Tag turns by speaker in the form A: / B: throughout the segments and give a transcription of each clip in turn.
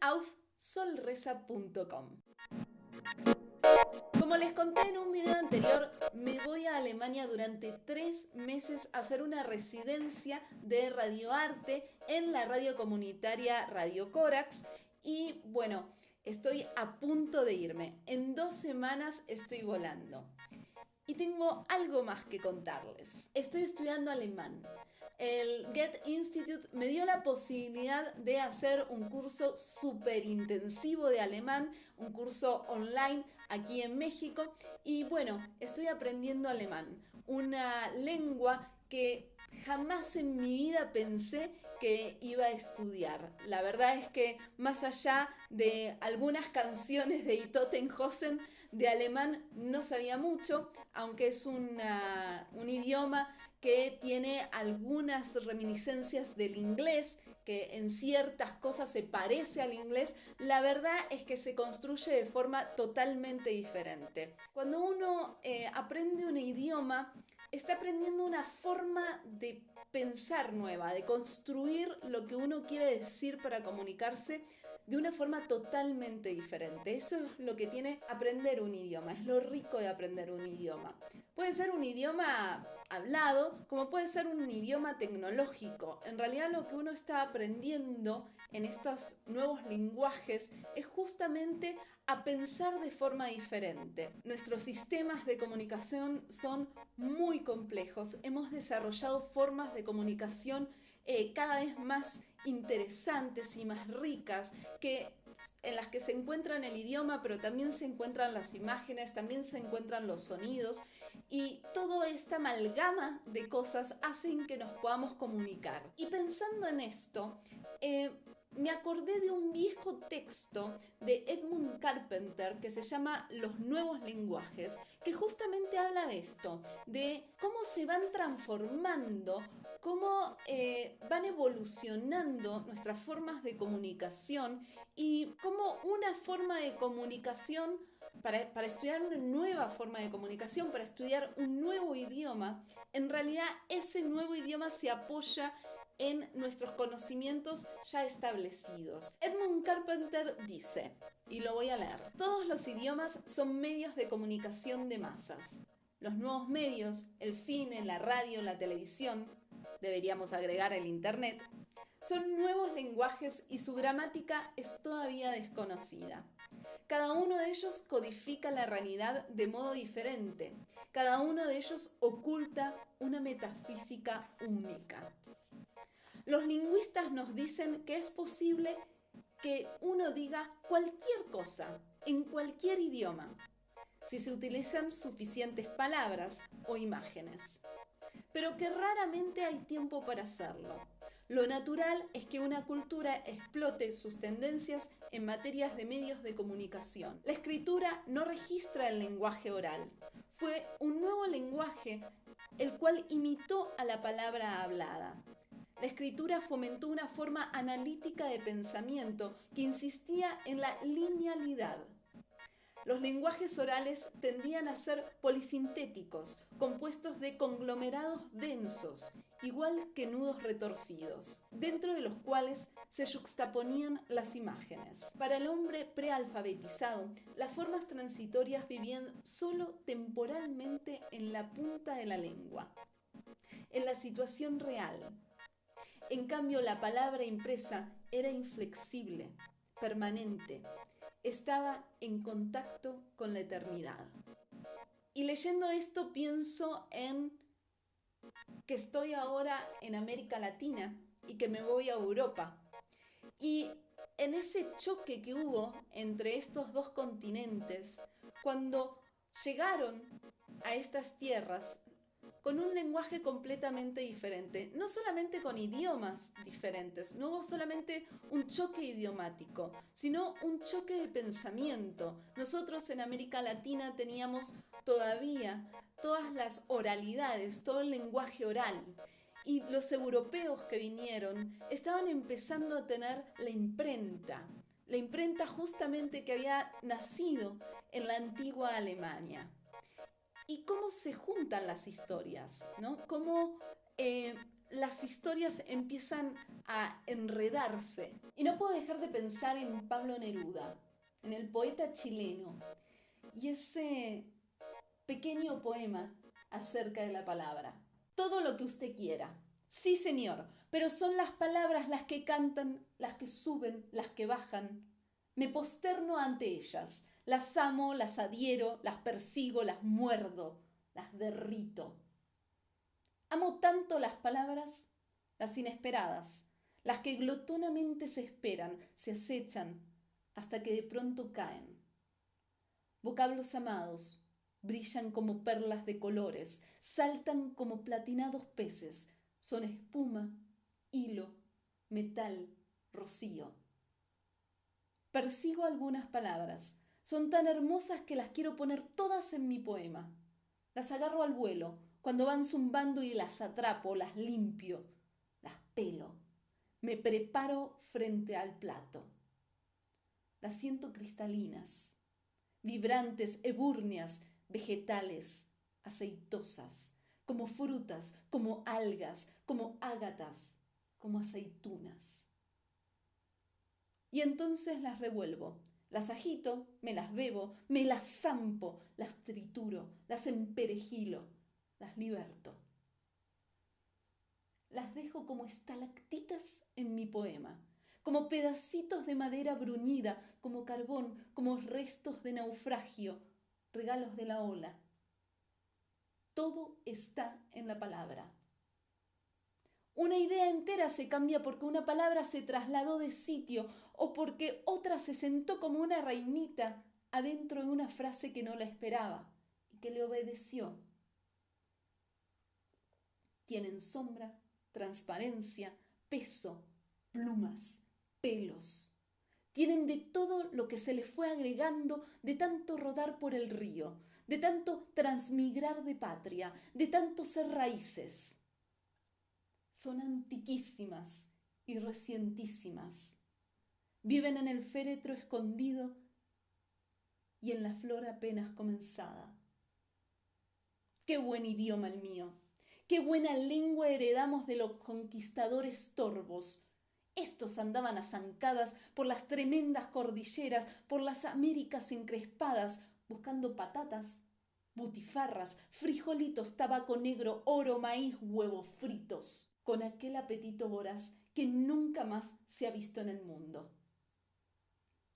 A: auf solreza.com. Como les conté en un video anterior, me voy a Alemania durante tres meses a hacer una residencia de radioarte en la radio comunitaria Radio Corax y bueno, estoy a punto de irme. En dos semanas estoy volando. Y tengo algo más que contarles. Estoy estudiando alemán. El Get Institute me dio la posibilidad de hacer un curso súper intensivo de alemán, un curso online aquí en México. Y bueno, estoy aprendiendo alemán, una lengua que jamás en mi vida pensé que iba a estudiar. La verdad es que más allá de algunas canciones de Itotenhausen, de alemán no sabía mucho, aunque es un idioma que tiene algunas reminiscencias del inglés, que en ciertas cosas se parece al inglés, la verdad es que se construye de forma totalmente diferente. Cuando uno eh, aprende un idioma, está aprendiendo una forma de pensar nueva, de construir lo que uno quiere decir para comunicarse de una forma totalmente diferente. Eso es lo que tiene aprender un idioma, es lo rico de aprender un idioma. Puede ser un idioma hablado, como puede ser un idioma tecnológico. En realidad lo que uno está aprendiendo en estos nuevos lenguajes es justamente a pensar de forma diferente. Nuestros sistemas de comunicación son muy complejos. Hemos desarrollado formas de comunicación eh, cada vez más interesantes y más ricas que en las que se encuentran el idioma, pero también se encuentran las imágenes, también se encuentran los sonidos y toda esta amalgama de cosas hacen que nos podamos comunicar. Y pensando en esto, eh, me acordé de un viejo texto de Edmund Carpenter que se llama Los nuevos lenguajes, que justamente habla de esto, de cómo se van transformando, cómo eh, van evolucionando nuestras formas de comunicación y cómo una forma de comunicación para, para, estudiar una nueva forma de comunicación, para estudiar un nuevo idioma, en realidad ese nuevo idioma se apoya en nuestros conocimientos ya establecidos. Edmund Carpenter dice, y lo voy a leer, todos los idiomas son medios de comunicación de masas. Los nuevos medios, el cine, la radio, la televisión, deberíamos agregar el Internet, son nuevos lenguajes y su gramática es todavía desconocida. Cada uno de ellos codifica la realidad de modo diferente. Cada uno de ellos oculta una metafísica única. Los lingüistas nos dicen que es posible que uno diga cualquier cosa en cualquier idioma si se utilizan suficientes palabras o imágenes, pero que raramente hay tiempo para hacerlo. Lo natural es que una cultura explote sus tendencias en materias de medios de comunicación. La escritura no registra el lenguaje oral. Fue un nuevo lenguaje el cual imitó a la palabra hablada. La escritura fomentó una forma analítica de pensamiento que insistía en la linealidad. Los lenguajes orales tendían a ser polisintéticos, compuestos de conglomerados densos, igual que nudos retorcidos, dentro de los cuales se juxtaponían las imágenes. Para el hombre prealfabetizado, las formas transitorias vivían solo temporalmente en la punta de la lengua, en la situación real, en cambio, la palabra impresa era inflexible, permanente, estaba en contacto con la eternidad. Y leyendo esto pienso en que estoy ahora en América Latina y que me voy a Europa. Y en ese choque que hubo entre estos dos continentes, cuando llegaron a estas tierras con un lenguaje completamente diferente, no solamente con idiomas diferentes, no hubo solamente un choque idiomático, sino un choque de pensamiento. Nosotros en América Latina teníamos todavía todas las oralidades, todo el lenguaje oral. Y los europeos que vinieron estaban empezando a tener la imprenta, la imprenta justamente que había nacido en la antigua Alemania y cómo se juntan las historias, ¿no? Cómo eh, las historias empiezan a enredarse. Y no puedo dejar de pensar en Pablo Neruda, en el poeta chileno, y ese pequeño poema acerca de la palabra. Todo lo que usted quiera. Sí, señor, pero son las palabras las que cantan, las que suben, las que bajan. Me posterno ante ellas, las amo, las adhiero, las persigo, las muerdo, las derrito. Amo tanto las palabras, las inesperadas, las que glotonamente se esperan, se acechan, hasta que de pronto caen. Vocablos amados, brillan como perlas de colores, saltan como platinados peces, son espuma, hilo, metal, rocío. Persigo algunas palabras, son tan hermosas que las quiero poner todas en mi poema. Las agarro al vuelo, cuando van zumbando y las atrapo, las limpio, las pelo. Me preparo frente al plato. Las siento cristalinas, vibrantes, ebúrneas, vegetales, aceitosas, como frutas, como algas, como ágatas, como aceitunas. Y entonces las revuelvo, las agito, me las bebo, me las zampo, las trituro, las emperejilo, las liberto. Las dejo como estalactitas en mi poema, como pedacitos de madera bruñida, como carbón, como restos de naufragio, regalos de la ola. Todo está en la palabra. Una idea entera se cambia porque una palabra se trasladó de sitio o porque otra se sentó como una reinita adentro de una frase que no la esperaba y que le obedeció. Tienen sombra, transparencia, peso, plumas, pelos. Tienen de todo lo que se les fue agregando de tanto rodar por el río, de tanto transmigrar de patria, de tanto ser raíces. Son antiquísimas y recientísimas. Viven en el féretro escondido y en la flor apenas comenzada. Qué buen idioma el mío, qué buena lengua heredamos de los conquistadores torvos, estos andaban a zancadas por las tremendas cordilleras, por las Américas encrespadas, buscando patatas, butifarras, frijolitos, tabaco negro, oro, maíz, huevos fritos, con aquel apetito voraz que nunca más se ha visto en el mundo.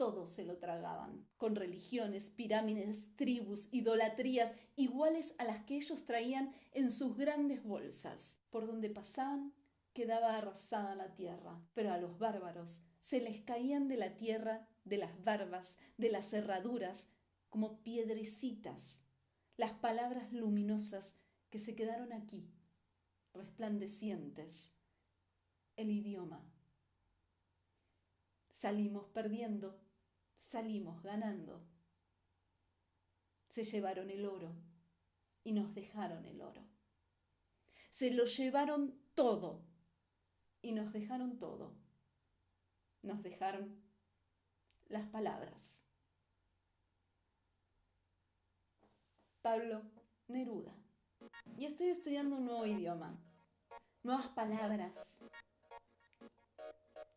A: Todos se lo tragaban, con religiones, pirámides, tribus, idolatrías iguales a las que ellos traían en sus grandes bolsas. Por donde pasaban, quedaba arrasada la tierra, pero a los bárbaros se les caían de la tierra, de las barbas, de las cerraduras, como piedrecitas, las palabras luminosas que se quedaron aquí, resplandecientes, el idioma. Salimos perdiendo, salimos ganando. Se llevaron el oro y nos dejaron el oro. Se lo llevaron todo y nos dejaron todo. Nos dejaron las palabras. Pablo Neruda. Y estoy estudiando un nuevo idioma, nuevas palabras.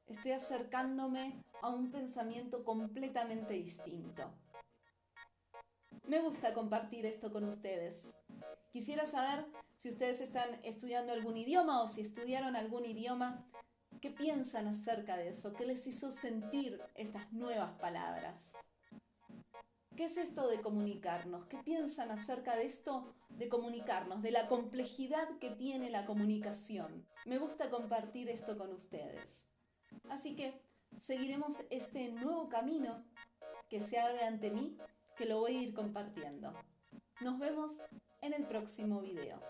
A: Estoy acercándome a un pensamiento completamente distinto. Me gusta compartir esto con ustedes. Quisiera saber si ustedes están estudiando algún idioma o si estudiaron algún idioma, ¿qué piensan acerca de eso? ¿Qué les hizo sentir estas nuevas palabras? ¿Qué es esto de comunicarnos? ¿Qué piensan acerca de esto de comunicarnos, de la complejidad que tiene la comunicación? Me gusta compartir esto con ustedes. Así que seguiremos este nuevo camino que se abre ante mí, que lo voy a ir compartiendo. Nos vemos en el próximo video.